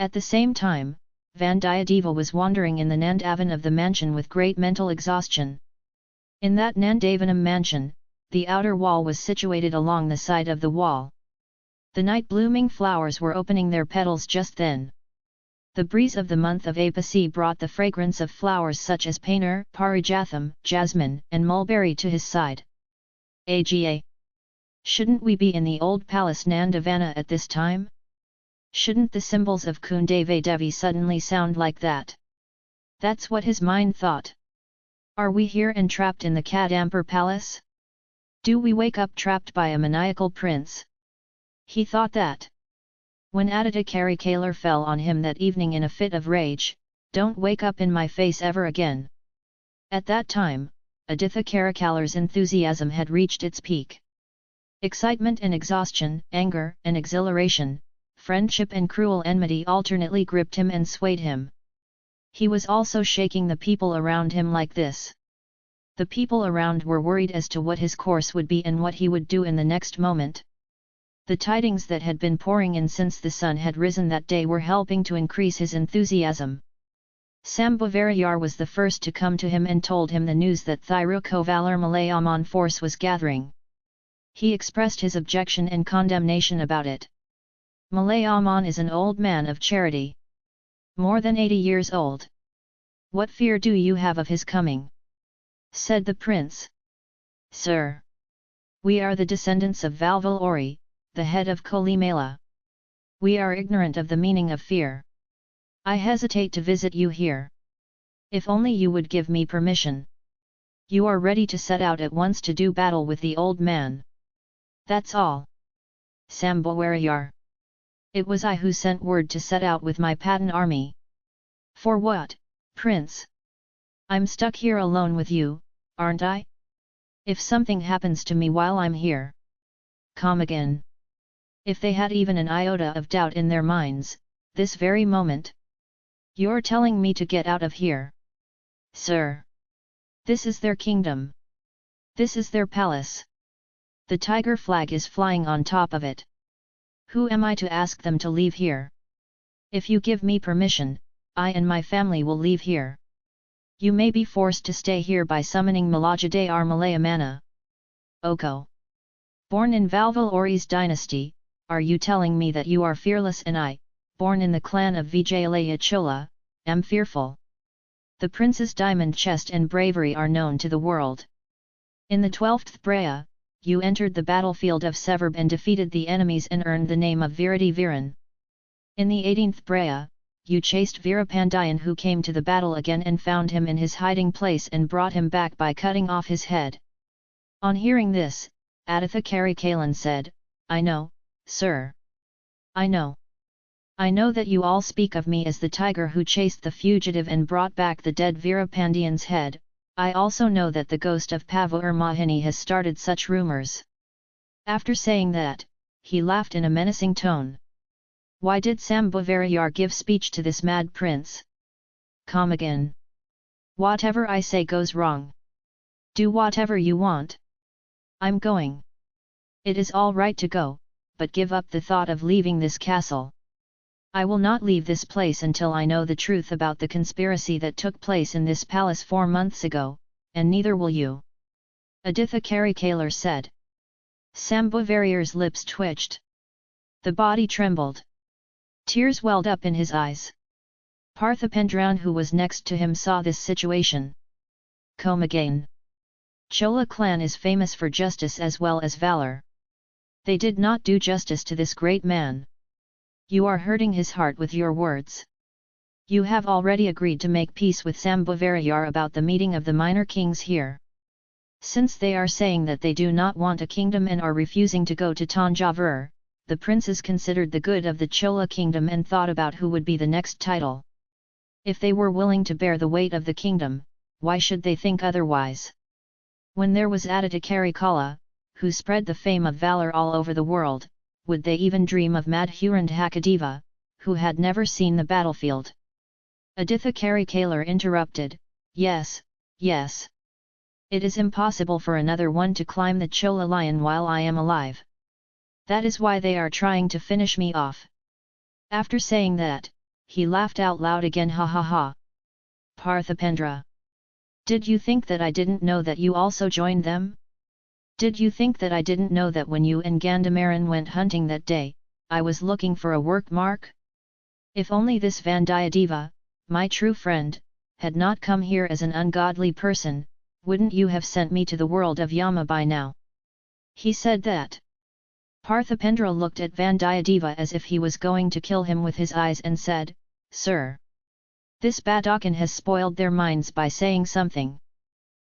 At the same time, Vandiyadeva was wandering in the Nandavan of the mansion with great mental exhaustion. In that Nandavanam mansion, the outer wall was situated along the side of the wall. The night-blooming flowers were opening their petals just then. The breeze of the month of Apasi brought the fragrance of flowers such as painter, parijatham, jasmine, and mulberry to his side. Aga! Shouldn't we be in the old palace Nandavana at this time? Shouldn't the symbols of Kundavai Devi suddenly sound like that? That's what his mind thought. Are we here entrapped in the Kadambur palace? Do we wake up trapped by a maniacal prince? He thought that. When Aditya Karikalar fell on him that evening in a fit of rage, don't wake up in my face ever again. At that time, Aditya Karikalar's enthusiasm had reached its peak. Excitement and exhaustion, anger and exhilaration, friendship and cruel enmity alternately gripped him and swayed him. He was also shaking the people around him like this. The people around were worried as to what his course would be and what he would do in the next moment. The tidings that had been pouring in since the sun had risen that day were helping to increase his enthusiasm. Sambhavarayar was the first to come to him and told him the news that Thirukovalar Malayaman force was gathering. He expressed his objection and condemnation about it. Malayaman is an old man of charity. More than 80 years old. What fear do you have of his coming? said the prince. Sir! We are the descendants of Valvil Ori, the head of Kolimala. We are ignorant of the meaning of fear. I hesitate to visit you here. If only you would give me permission. You are ready to set out at once to do battle with the old man. That's all. Sambhavarayar. It was I who sent word to set out with my Patan army. For what, prince? I'm stuck here alone with you, aren't I? If something happens to me while I'm here. Come again. If they had even an iota of doubt in their minds, this very moment. You're telling me to get out of here. Sir. This is their kingdom. This is their palace. The tiger flag is flying on top of it. Who am I to ask them to leave here? If you give me permission, I and my family will leave here. You may be forced to stay here by summoning Malajade Malayamana. Oko. Born in Valvil Ori's dynasty, are you telling me that you are fearless and I, born in the clan of Vijayalaya Chola, am fearful? The prince's diamond chest and bravery are known to the world. In the 12th Braya, you entered the battlefield of Severb and defeated the enemies and earned the name of Virati Viran. In the 18th Brea, you chased Virapandian who came to the battle again and found him in his hiding place and brought him back by cutting off his head. On hearing this, Aditha Karikalan said, I know, sir. I know. I know that you all speak of me as the tiger who chased the fugitive and brought back the dead Virapandian's head, I also know that the ghost of Pavur Mahini has started such rumours. After saying that, he laughed in a menacing tone. Why did Sambhavarayar give speech to this mad prince? Come again. Whatever I say goes wrong. Do whatever you want. I'm going. It is all right to go, but give up the thought of leaving this castle. I will not leave this place until I know the truth about the conspiracy that took place in this palace four months ago, and neither will you. Aditha Karikalar said. Sambhavarayar's lips twitched. The body trembled. Tears welled up in his eyes. Parthipendran who was next to him saw this situation. Come again. Chola clan is famous for justice as well as valour. They did not do justice to this great man. You are hurting his heart with your words. You have already agreed to make peace with Sambhavarayar about the meeting of the minor kings here. Since they are saying that they do not want a kingdom and are refusing to go to Tanjavur, the princes considered the good of the Chola kingdom and thought about who would be the next title. If they were willing to bear the weight of the kingdom, why should they think otherwise? When there was Aditya Karikala, who spread the fame of valour all over the world, would they even dream of Madhurandhakadeva, who had never seen the battlefield? Aditha Karikalar interrupted, Yes, yes. It is impossible for another one to climb the Chola lion while I am alive. That is why they are trying to finish me off. After saying that, he laughed out loud again ha ha ha. Parthipendra. Did you think that I didn't know that you also joined them? Did you think that I didn't know that when you and Gandamaran went hunting that day, I was looking for a work mark? If only this Vandiyadeva, my true friend, had not come here as an ungodly person, wouldn't you have sent me to the world of Yama by now? He said that. Parthipendra looked at Vandiyadeva as if he was going to kill him with his eyes and said, Sir! This Badakan has spoiled their minds by saying something.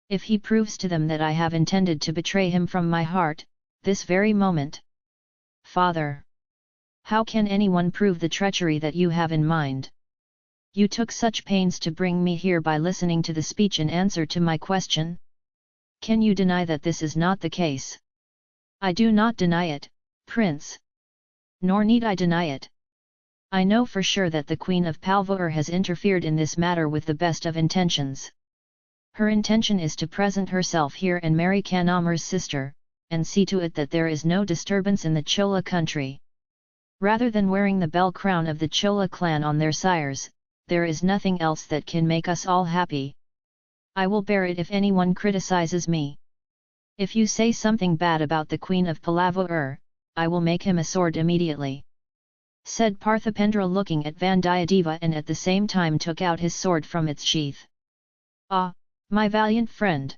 If he proves to them that I have intended to betray him from my heart, this very moment. Father! How can anyone prove the treachery that you have in mind? You took such pains to bring me here by listening to the speech in answer to my question? Can you deny that this is not the case? I do not deny it, Prince. Nor need I deny it. I know for sure that the Queen of Palvur has interfered in this matter with the best of intentions. Her intention is to present herself here and marry Kanamar's sister, and see to it that there is no disturbance in the Chola country. Rather than wearing the bell crown of the Chola clan on their sires, there is nothing else that can make us all happy. I will bear it if anyone criticizes me. If you say something bad about the Queen of Palavur, I will make him a sword immediately. Said Parthipendra looking at Vandiyadeva and at the same time took out his sword from its sheath. Ah, my valiant friend!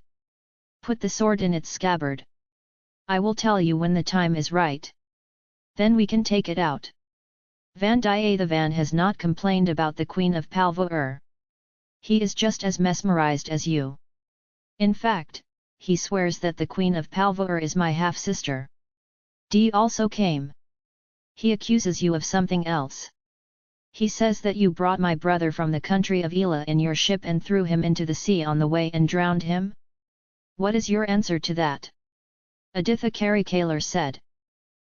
Put the sword in its scabbard. I will tell you when the time is right. Then we can take it out. Vandiyathevan has not complained about the Queen of Palvur. He is just as mesmerized as you. In fact, he swears that the Queen of Palvur is my half-sister. D also came. He accuses you of something else. He says that you brought my brother from the country of Ela in your ship and threw him into the sea on the way and drowned him? What is your answer to that? Aditha Karikalar said.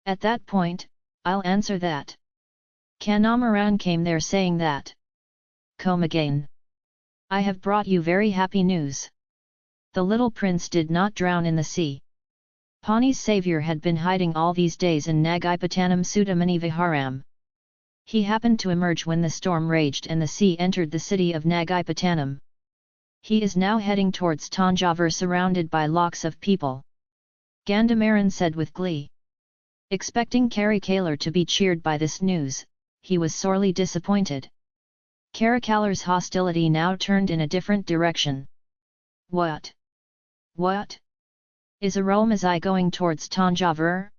At that point, I'll answer that. Kanamaran came there saying that. Come again. I have brought you very happy news. The little prince did not drown in the sea. Pani's savior had been hiding all these days in Nagaipatanam Sudamani Viharam. He happened to emerge when the storm raged and the sea entered the city of Nagaipatanam. He is now heading towards Tanjavur surrounded by lakhs of people. Gandamaran said with glee. Expecting Karikalar to be cheered by this news, he was sorely disappointed. Karikalar's hostility now turned in a different direction. What? What? Is Arulmozhi going towards Tanjavur?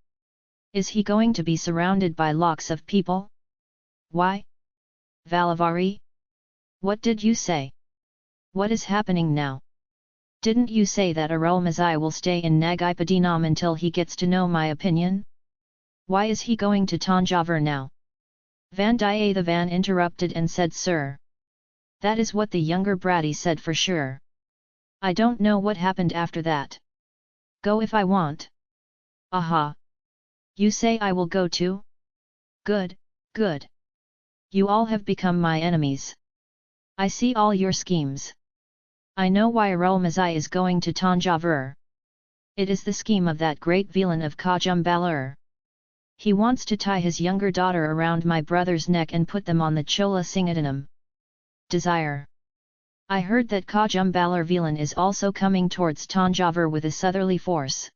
Is he going to be surrounded by lakhs of people? Why? Valavari? What did you say? What is happening now? Didn't you say that Arulmozhi will stay in Nagaipadinam until he gets to know my opinion? Why is he going to Tanjavur now? Vandiyathevan interrupted and said Sir. That is what the younger Bratty said for sure. I don't know what happened after that. Go if I want. Aha! You say I will go too? Good, good. You all have become my enemies. I see all your schemes. I know why Arulmozhi is going to Tanjavur. It is the scheme of that great villain of Kajumbalur. He wants to tie his younger daughter around my brother's neck and put them on the Chola Singadanam. Desire. I heard that Kajumbalar Velan is also coming towards Tanjavur with a southerly force.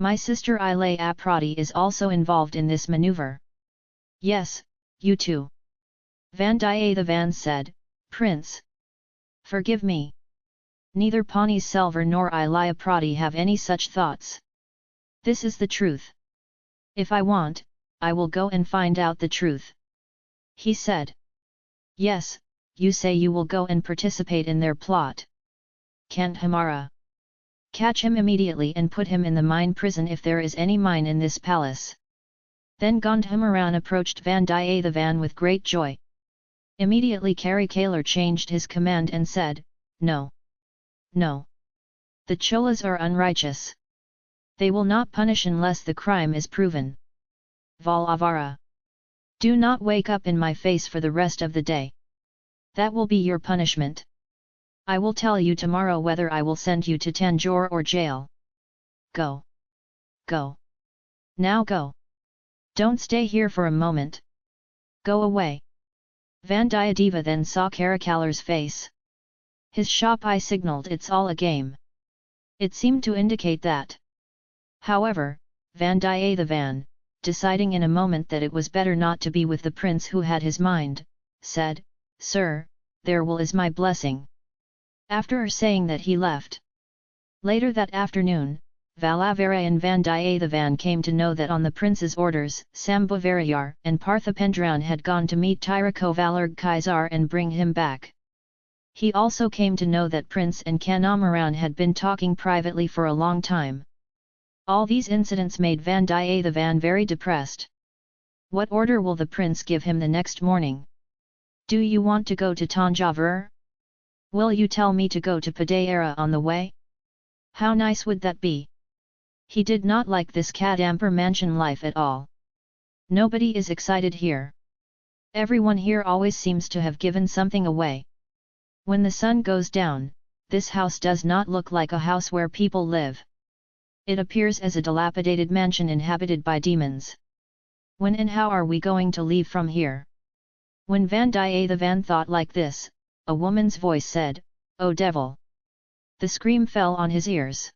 My sister Ilaya Prati is also involved in this maneuver. Yes, you too. Vandiyathevan said, Prince. Forgive me. Neither Pani Selvar nor Ilaya Prati have any such thoughts. This is the truth. If I want, I will go and find out the truth. He said. Yes, you say you will go and participate in their plot. Kandhamara. Catch him immediately and put him in the mine prison if there is any mine in this palace. Then Gandhamaran approached Vandiyathevan with great joy. Immediately Karikalar changed his command and said, No. No. The Cholas are unrighteous. They will not punish unless the crime is proven. Valavara. Do not wake up in my face for the rest of the day. That will be your punishment. I will tell you tomorrow whether I will send you to Tanjore or jail. Go. Go. Now go. Don't stay here for a moment. Go away. Vandiyadeva then saw Karikalar's face. His sharp eye signalled it's all a game. It seemed to indicate that. However, Vandiyathevan, deciding in a moment that it was better not to be with the prince who had his mind, said, Sir, there will is my blessing. After saying that he left. Later that afternoon, Valavarayan Vandiyathevan came to know that on the prince's orders, Sambhavarayar and Parthipendran had gone to meet Tirukovalarg Kaisar and bring him back. He also came to know that Prince and Kanamaran had been talking privately for a long time. All these incidents made Vandiyathevan very depressed. What order will the prince give him the next morning? Do you want to go to Tanjavur? Will you tell me to go to Padayara on the way? How nice would that be? He did not like this Kadambur mansion life at all. Nobody is excited here. Everyone here always seems to have given something away. When the sun goes down, this house does not look like a house where people live. It appears as a dilapidated mansion inhabited by demons. When and how are we going to leave from here? When Vandiyathevan thought like this, a woman's voice said, O devil! The scream fell on his ears.